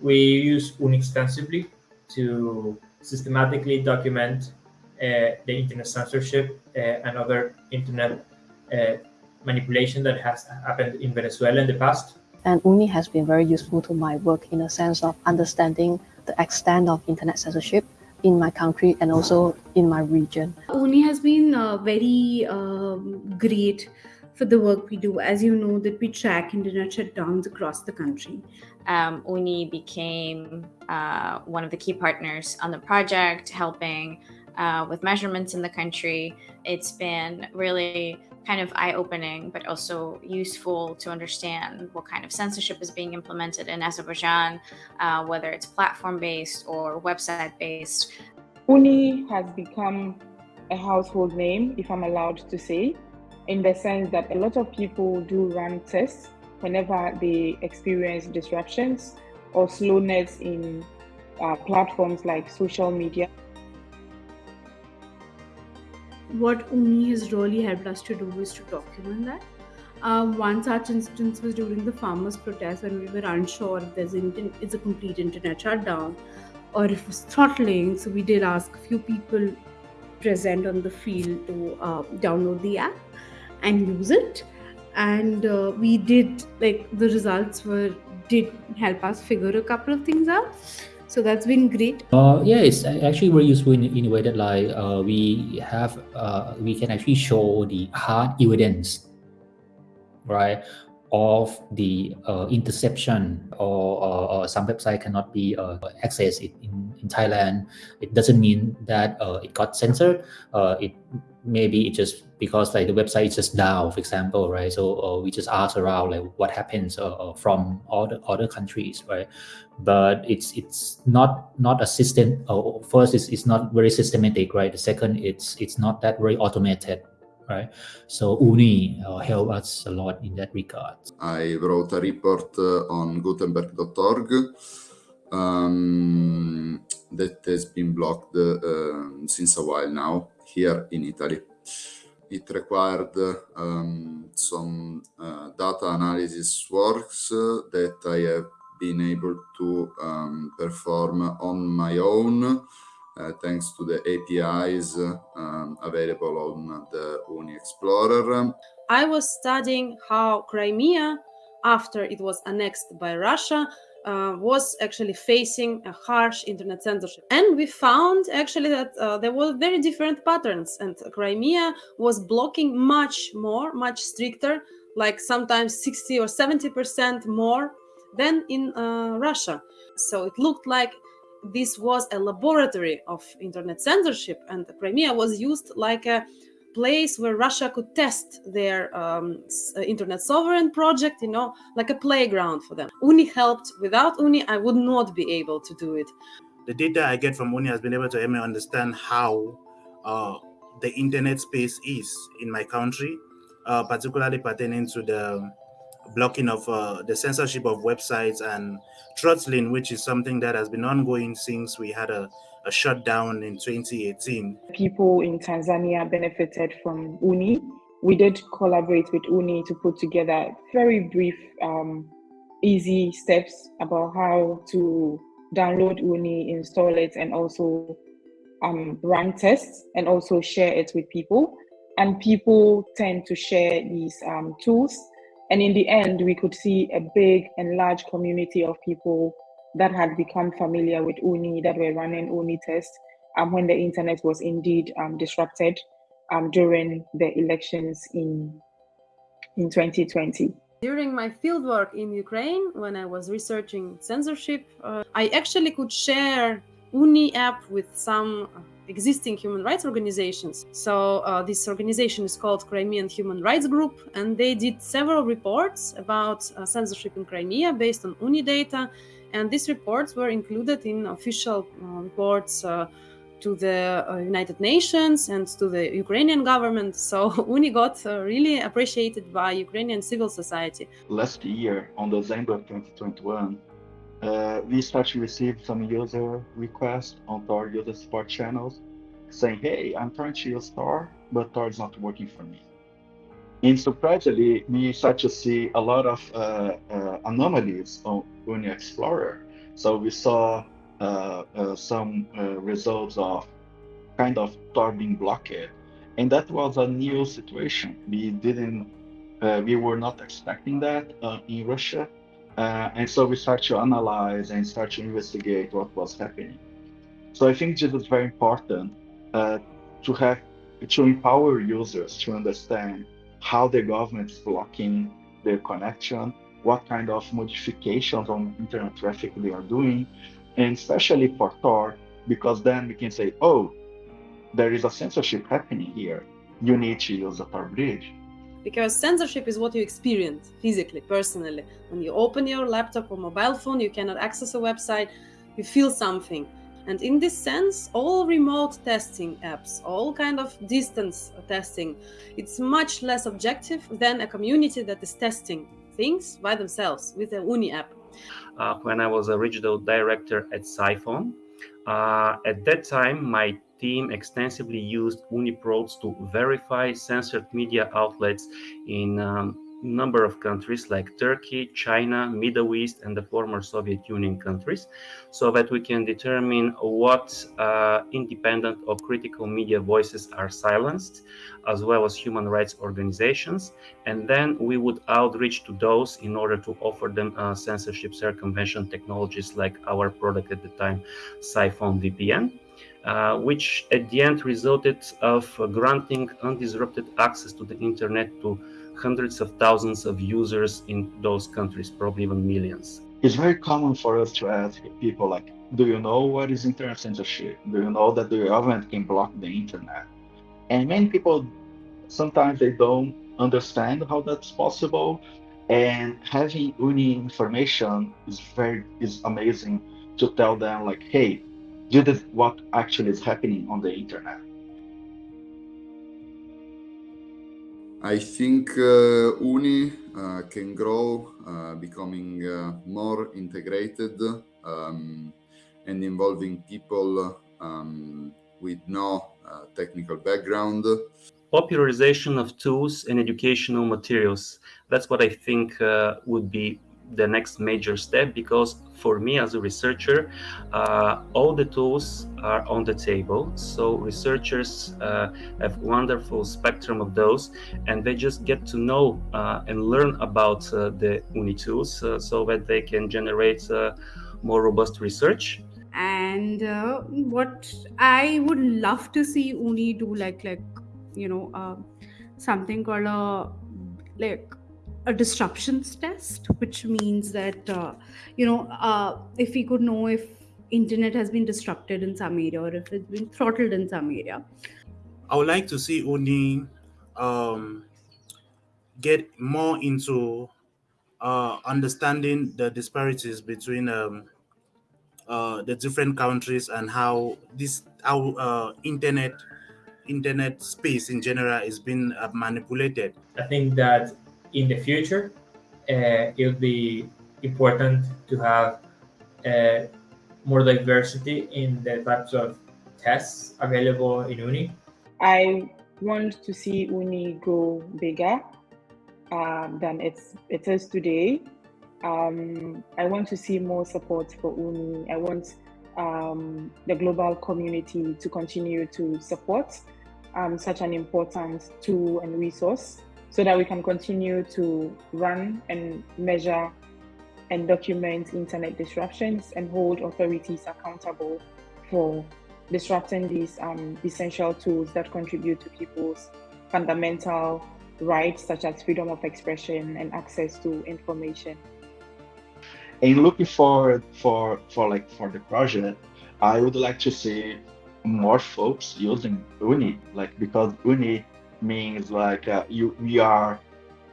we use OONI extensively to systematically document uh, the internet censorship uh, and other internet uh, manipulation that has happened in Venezuela in the past. And OONI has been very useful to my work in a sense of understanding the extent of internet censorship in my country and also in my region. OONI has been uh, very um, great for the work we do. As you know, that we track internet shutdowns across the country. Um, OONI became uh, one of the key partners on the project, helping uh, with measurements in the country. It's been really kind of eye-opening, but also useful to understand what kind of censorship is being implemented in Azerbaijan, uh, whether it's platform-based or website-based. OONI has become a household name, if I'm allowed to say, in the sense that a lot of people do run tests whenever they experience disruptions or slowness in uh, platforms like social media what OONI has really helped us to do is to document that. Uh, one such instance was during the farmers' protest when we were unsure if there's an, it's a complete internet shutdown or if it's throttling. So we did ask a few people present on the field to uh, download the app and use it. And uh, we did like the results were did help us figure a couple of things out. So that's been great. Uh, yeah it's actually very useful in, in a way that like uh, we have uh, we can actually show the hard evidence right of the uh, interception or, or, or, some website cannot be uh, accessed in, in Thailand, it doesn't mean that uh, it got censored. Uh, it maybe it just because like the website is just down, for example, right? So uh, we just ask around like what happens uh, uh from other other countries, right? But it's it's not not a system. Uh, first, it's, it's not very systematic, right? The second, it's it's not that very automated, right? So OONI uh, helped us a lot in that regard. I wrote a report uh, on Gutenberg.org um, that has been blocked uh, since a while now here in Italy. It required um, some uh, data analysis works that I have been able to um, perform on my own uh, thanks to the APIs um, available on the OONI Explorer. I was studying how Crimea, after it was annexed by Russia, uh, was actually facing a harsh internet censorship. And we found actually that uh, there were very different patterns and Crimea was blocking much more, much stricter, like sometimes 60 or 70% more than in uh, Russia. So it looked like this was a laboratory of internet censorship and Crimea was used like a place where Russia could test their um, uh, internet sovereign project, you know, like a playground for them. OONI helped. Without OONI, I would not be able to do it. The data I get from OONI has been able to help me understand how uh, the internet space is in my country, uh, particularly pertaining to the blocking of uh, the censorship of websites and throttling, which is something that has been ongoing since we had a, a shutdown in 2018. People in Tanzania benefited from OONI. We did collaborate with OONI to put together very brief, um, easy steps about how to download OONI, install it, and also um, run tests and also share it with people. And people tend to share these um, tools and in the end, we could see a big and large community of people that had become familiar with OONI, that were running OONI tests um, when the internet was indeed um, disrupted um, during the elections in, in 2020. During my fieldwork in Ukraine, when I was researching censorship, uh, I actually could share OONI app with some existing human rights organizations. So uh, this organization is called Crimean Human Rights Group, and they did several reports about uh, censorship in Crimea based on OONI data. And these reports were included in official uh, reports uh, to the uh, United Nations and to the Ukrainian government. So OONI got uh, really appreciated by Ukrainian civil society. Last year, on December 2021, uh, we start to receive some user requests on Tor user support channels saying, hey, I'm trying to use Tor, but Tor is not working for me. And surprisingly, we start to see a lot of uh, uh, anomalies on OONI Explorer. So we saw uh, uh, some uh, results of kind of Tor being blocked, and that was a new situation. We didn't, we were not expecting that in Russia, uh, and so we start to analyze and start to investigate what was happening. So I think this is very important to have to empower users to understand how the government is blocking their connection, what kind of modifications on internet traffic they are doing, and especially for Tor, because then we can say, oh, there is a censorship happening here. You need to use the Tor bridge. Because censorship is what you experience physically, personally. When you open your laptop or mobile phone, you cannot access a website, you feel something. And in this sense, all remote testing apps, all kind of distance testing, it's much less objective than a community that is testing things by themselves with a OONI app. Uh, when I was a regional director at Psiphon, uh, at that time, my team extensively used OONI Probe's to verify censored media outlets in um, number of countries like Turkey, China, Middle East, and the former Soviet Union countries, so that we can determine what uh, independent or critical media voices are silenced, as well as human rights organizations. And then we would outreach to those in order to offer them uh, censorship circumvention technologies like our product at the time, Psiphon VPN. Uh, which at the end resulted of granting undisrupted access to the internet to hundreds of thousands of users in those countries, probably even millions. It's very common for us to ask people like, do you know what is internet censorship? Do you know that the government can block the internet? And many people, sometimes they don't understand how that's possible. And having OONI information is very, is amazing to tell them like, hey, this is what actually is happening on the internet. I think uh, OONI uh, can grow, uh, becoming uh, more integrated um, and involving people um, with no uh, technical background. Popularization of tools and educational materials. That's what I think uh, would be the next major step because for me as a researcher uh, all the tools are on the table. So researchers uh, have wonderful spectrum of those and they just get to know uh, and learn about uh, the OONI tools uh, so that they can generate uh, more robust research. And what i would love to see OONI do like like you know something called a like a disruptions test, which means that uh, you know uh, if we could know if internet has been disrupted in some area or if it's been throttled in some area. I would like to see OONI um, get more into uh, understanding the disparities between um, uh, the different countries and how this how uh, internet internet space in general is being uh, manipulated. I think that in the future, uh, it'll be important to have uh, more diversity in the types of tests available in OONI. I want to see OONI grow bigger um, than it's, it is today. Um, I want to see more support for OONI. I want um, the global community to continue to support um, such an important tool and resource so that we can continue to run and measure and document internet disruptions and hold authorities accountable for disrupting these um, essential tools that contribute to people's fundamental rights such as freedom of expression and access to information. And looking forward for for like for the project, I would like to see more folks using OONI, like because OONI means like uh, you we are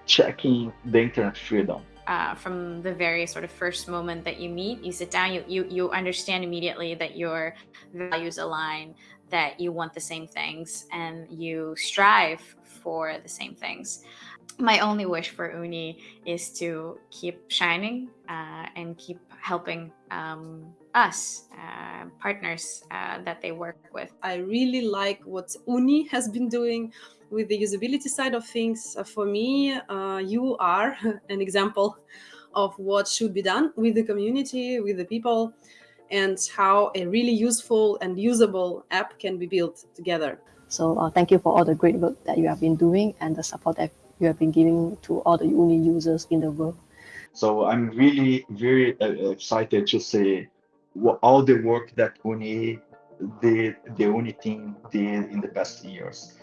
checking the internet freedom. Uh, from the very sort of first moment that you meet, you sit down, you, you you understand immediately that your values align, that you want the same things, and you strive for the same things. My only wish for OONI is to keep shining uh, and keep helping um, us, uh, partners uh, that they work with. I really like what OONI has been doing with the usability side of things, uh, for me, uh, you are an example of what should be done with the community, with the people, and how a really useful and usable app can be built together. So uh, thank you for all the great work that you have been doing and the support that you have been giving to all the OONI users in the world. So I'm really very uh, excited to see what, all the work that OONI did, the OONI team did in the past years.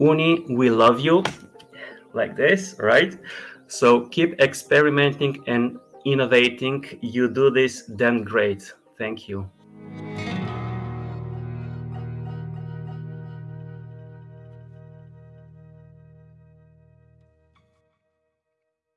OONI, we love you, like this, right? So keep experimenting and innovating. You do this damn great. Thank you.